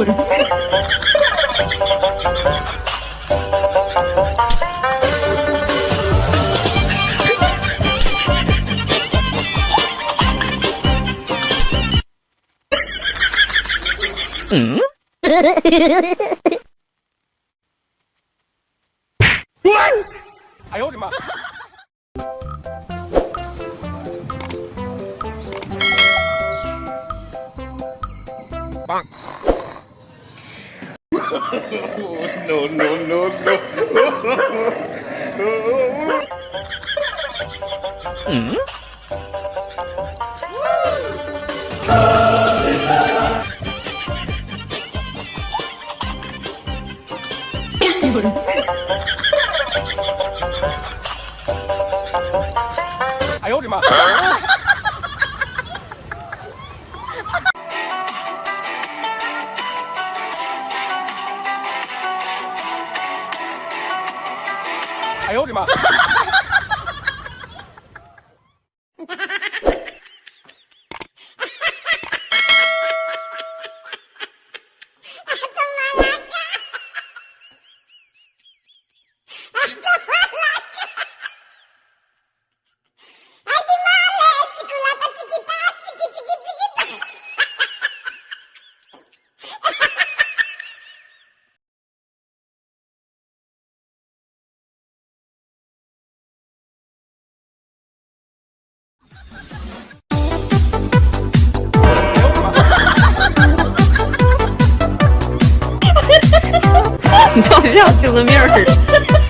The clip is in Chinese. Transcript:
嗯？哎呦我的妈！棒 no, no, no, no. mm? Ai ôi trời mà 哎呦我的妈！你就像精神病似的。